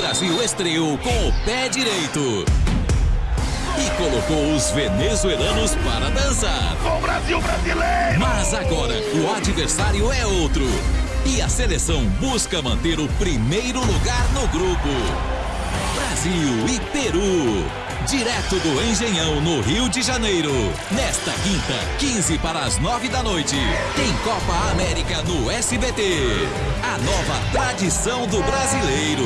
Brasil estreou com o pé direito e colocou os venezuelanos para dançar. Com O Brasil brasileiro! Mas agora o adversário é outro. E a seleção busca manter o primeiro lugar no grupo. Brasil e Peru. Direto do Engenhão, no Rio de Janeiro. Nesta quinta, 15 para as 9 da noite. Tem Copa América no SBT. A nova tradição do brasileiro.